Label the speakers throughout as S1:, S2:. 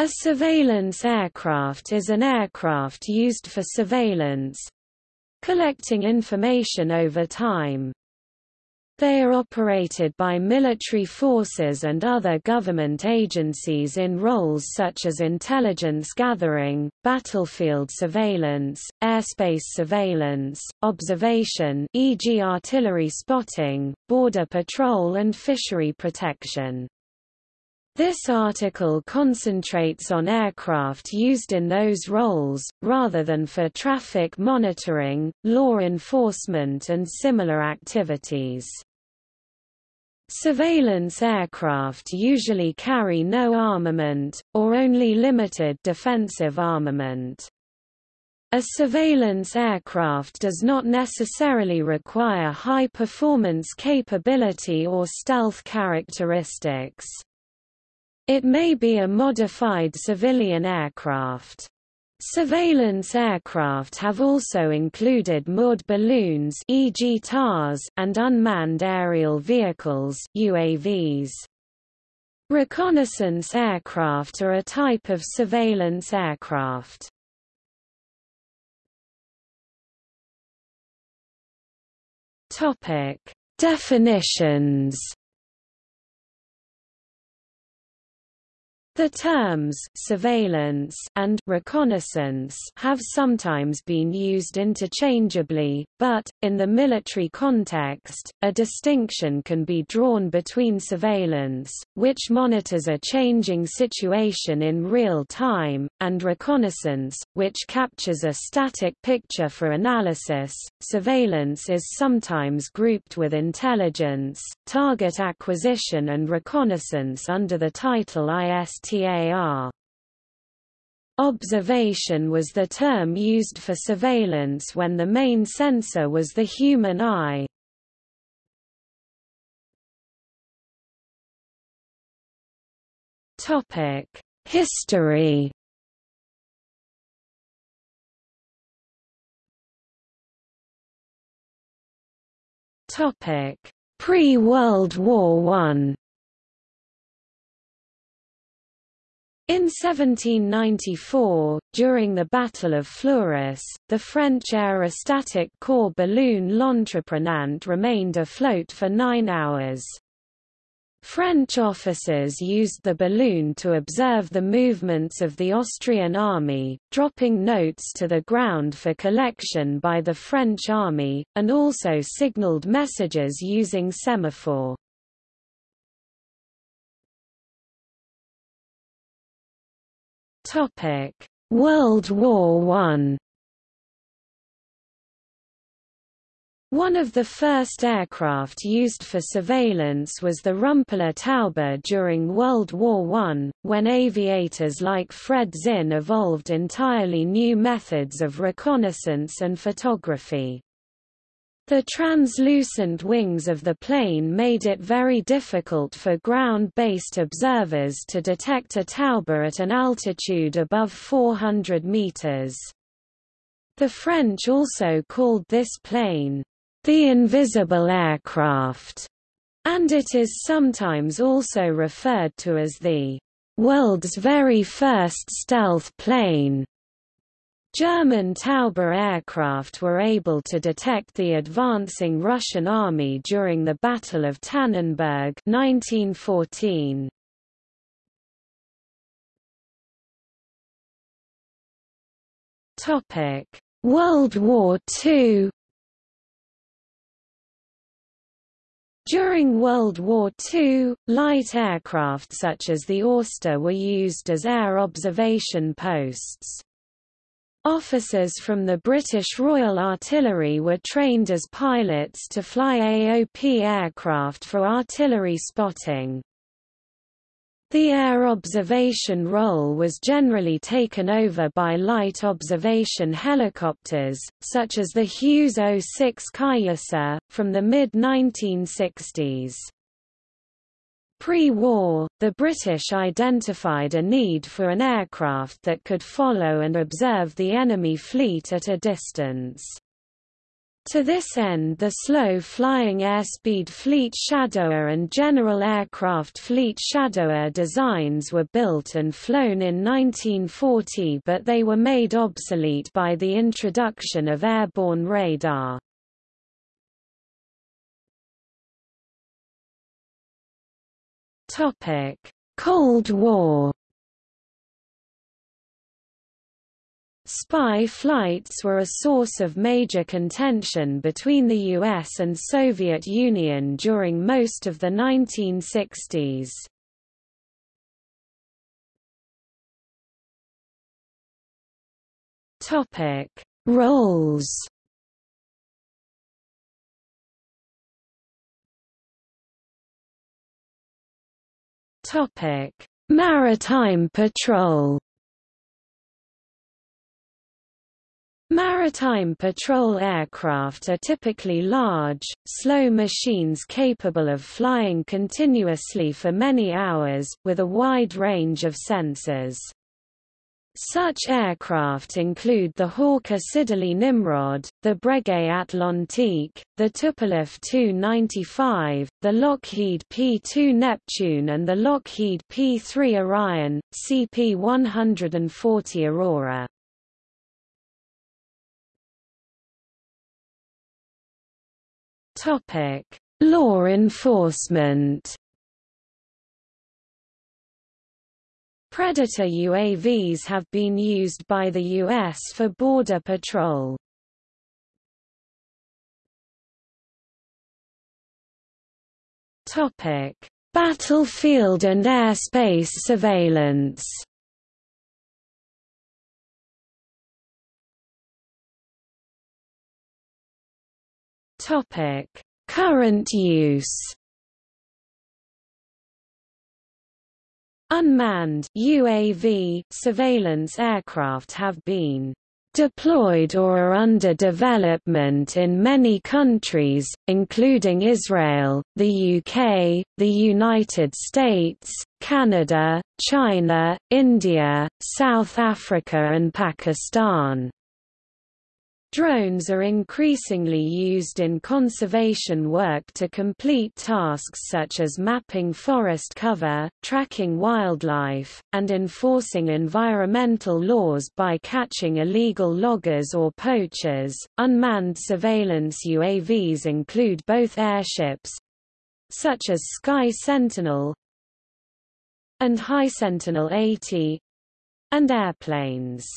S1: A surveillance aircraft is an aircraft used for surveillance, collecting information over time. They are operated by military forces and other government agencies in roles such as intelligence gathering, battlefield surveillance, airspace surveillance, observation e.g. artillery spotting, border patrol and fishery protection. This article concentrates on aircraft used in those roles, rather than for traffic monitoring, law enforcement and similar activities. Surveillance aircraft usually carry no armament, or only limited defensive armament. A surveillance aircraft does not necessarily require high performance capability or stealth characteristics. It may be a modified civilian aircraft. Surveillance aircraft have also included moored balloons e.g. TARS and unmanned aerial vehicles UAVs. Reconnaissance aircraft are a type of surveillance aircraft. Topic: Definitions The terms surveillance and reconnaissance have sometimes been used interchangeably, but, in the military context, a distinction can be drawn between surveillance, which monitors a changing situation in real time, and reconnaissance, which captures a static picture for analysis. Surveillance is sometimes grouped with intelligence, target acquisition and reconnaissance under the title IST Observation was the term used for surveillance when the main sensor was the human eye. Topic: History. Topic: Pre-World War One. In 1794, during the Battle of Fleurus, the French aerostatic corps balloon L'Entreprenant remained afloat for nine hours. French officers used the balloon to observe the movements of the Austrian army, dropping notes to the ground for collection by the French army, and also signaled messages using semaphore. Topic: World War One. One of the first aircraft used for surveillance was the Rumpler Taube during World War I, when aviators like Fred Zinn evolved entirely new methods of reconnaissance and photography. The translucent wings of the plane made it very difficult for ground-based observers to detect a Taube at an altitude above 400 meters. The French also called this plane, the invisible aircraft, and it is sometimes also referred to as the world's very first stealth plane. German Taube aircraft were able to detect the advancing Russian army during the Battle of Tannenberg 1914. Topic: World War II During World War II, light aircraft such as the Auster were used as air observation posts. Officers from the British Royal Artillery were trained as pilots to fly AOP aircraft for artillery spotting. The air observation role was generally taken over by light observation helicopters, such as the Hughes 06 Cayuse, from the mid-1960s. Pre-war, the British identified a need for an aircraft that could follow and observe the enemy fleet at a distance. To this end the slow-flying airspeed Fleet Shadower and General Aircraft Fleet Shadower designs were built and flown in 1940 but they were made obsolete by the introduction of airborne radar. Cold War Spy flights were a source of major contention between the US and Soviet Union during most of the 1960s. Topic: Roles. Topic: Maritime patrol. Maritime patrol aircraft are typically large, slow machines capable of flying continuously for many hours, with a wide range of sensors. Such aircraft include the Hawker Siddeley Nimrod, the Breguet Atlantique, the Tupolev Tu-95, the Lockheed P-2 Neptune and the Lockheed P-3 Orion, CP-140 Aurora. Law enforcement. Predator UAVs have been used by the U.S. for border patrol. Topic: Battlefield and airspace surveillance. Topic: Current use. Unmanned UAV surveillance aircraft have been deployed or are under development in many countries, including Israel, the UK, the United States, Canada, China, India, South Africa and Pakistan. Drones are increasingly used in conservation work to complete tasks such as mapping forest cover, tracking wildlife, and enforcing environmental laws by catching illegal loggers or poachers. Unmanned surveillance UAVs include both airships such as Sky Sentinel and High Sentinel 80 and airplanes.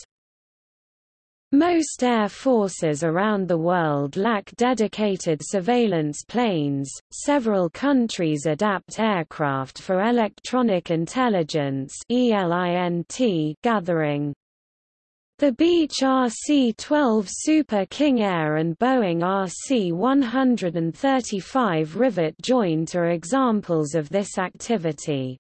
S1: Most air forces around the world lack dedicated surveillance planes. Several countries adapt aircraft for electronic intelligence (ELINT) gathering. The Beech RC-12 Super King Air and Boeing RC-135 Rivet Joint are examples of this activity.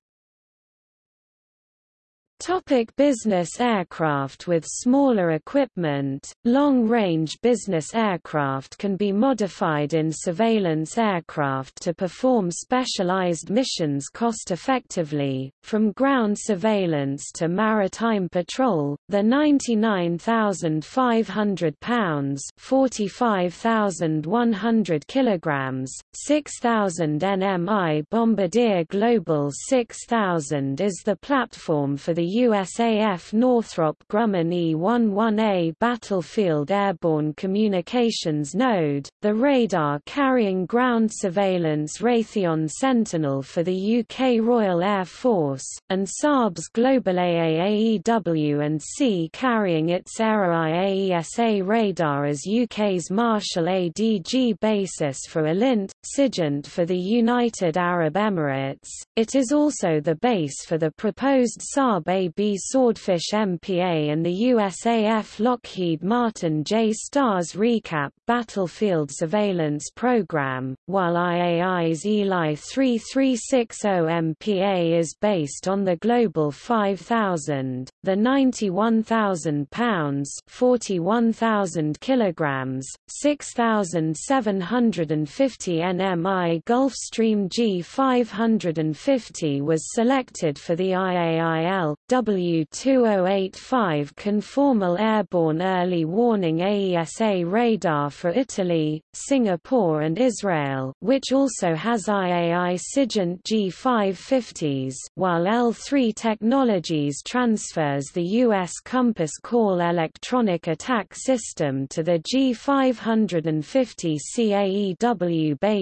S1: Topic business aircraft With smaller equipment, long-range business aircraft can be modified in surveillance aircraft to perform specialized missions cost-effectively, from ground surveillance to maritime patrol. The 99,500 pounds (45,100 kilograms), 6,000 nmi Bombardier Global 6000 is the platform for the USAF Northrop Grumman E-11A Battlefield Airborne Communications Node, the radar-carrying ground surveillance Raytheon Sentinel for the UK Royal Air Force, and Saab's Global AAAEW and C carrying its AESA radar as UK's Marshall ADG basis for ELINT, Sigint for the United Arab Emirates. It is also the base for the proposed Saab AB Swordfish MPA and the USAF Lockheed Martin J-STARS Recap Battlefield Surveillance Program, while IAI's Eli 3360 MPA is based on the Global 5000, the 91,000 pounds 41,000 kilograms, 6,750 GNMI Gulfstream G550 was selected for the IAIL, W2085 Conformal Airborne Early Warning AESA radar for Italy, Singapore and Israel which also has IAI SIGINT G550s, while L3 Technologies transfers the U.S. Compass Call electronic attack system to the G550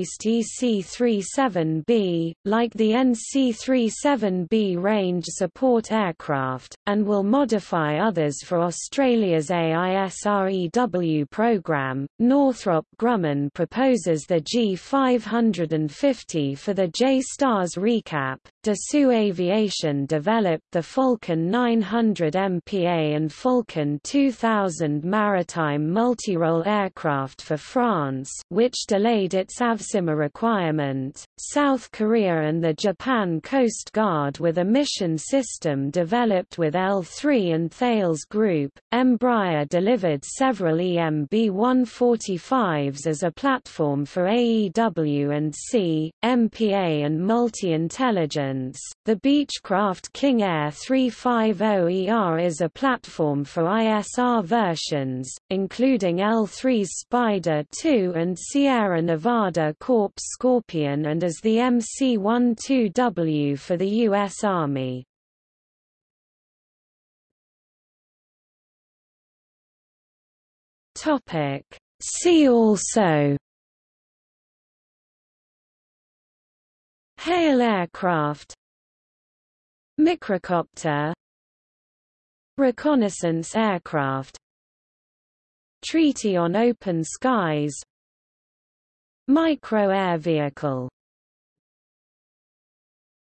S1: CAEW-based EC-37B, like the NC-37B range support aircraft, and will modify others for Australia's AISREW program. Northrop Grumman proposes the G550 for the J-STARS recap. Dassault Aviation developed the Falcon 900 MPA and Falcon 2000 maritime multirole aircraft for France, which delayed its AVSIMA requirement. South Korea and the Japan Coast Guard with a mission system developed with L3 and Thales Group. Embraer delivered several EMB-145s as a platform for AEW and C, MPA and multi-intelligence. The Beechcraft King Air 350ER is a platform for ISR versions, including L3's Spydr 2 and Sierra Nevada Corps Scorpion and as the MC-12W for the U.S. Army. See also. HALE aircraft. Microcopter. Reconnaissance aircraft. Treaty on Open Skies Micro air vehicle